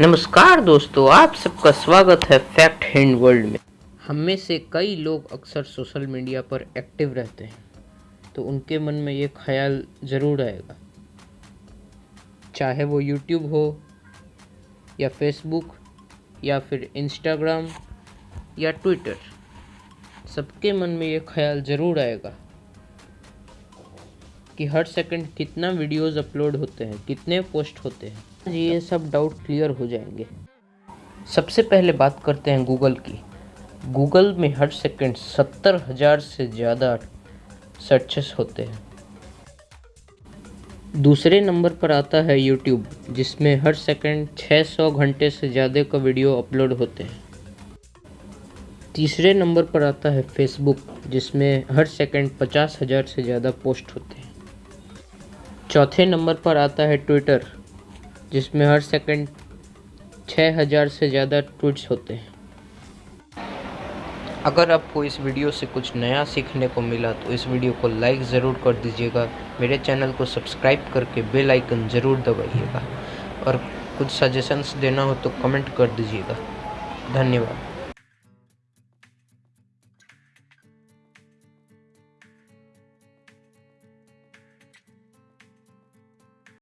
नमस्कार दोस्तों, आप सबका स्वागत है फैक्ट हैंड वर्ल्ड में। हम में से कई लोग अक्सर सोशल मीडिया पर एक्टिव रहते हैं तो उनके मन में ये ख्याल ज़रूर आएगा। चाहे वो यूट्यूब हो, या फेसबुक या फिर इंस्टाग्राम या ट्विटर सबके मन में ये ख्याल ज़रूर आएगा। कि हर सेकंड कितना वीडियोस अपलोड होते हैं, कितने पोस्ट होते हैं। ये सब डाउट क्लियर हो जाएँगे। सबसे पहले बात करते हैं गूगल की। गूगल में हर सेकंड सत्तर हज़ार से ज़्यादा सर्चेस होते हैं। दूसरे नंबर पर आता है यूट्यूब जिसमें हर सेकंड 600 घंटे से ज़्यादा का वीडियो अपलोड होते हैं। तीसरे नंबर पर आता है फेसबुक जिसमें हर सेकंड पचास हज़ार से ज़्यादा पोस्ट होते हैं। चौथे नंबर पर आता है ट्विटर, जिसमें हर सेकंड छः हज़ार से ज़्यादा ट्वीट्स होते हैं। अगर आपको इस वीडियो से कुछ नया सीखने को मिला तो इस वीडियो को लाइक ज़रूर कर दीजिएगा। मेरे चैनल को सब्सक्राइब करके बेल आइकन ज़रूर दबाइएगा। और कुछ सजेशंस देना हो तो कमेंट कर दीजिएगा। धन्यवाद।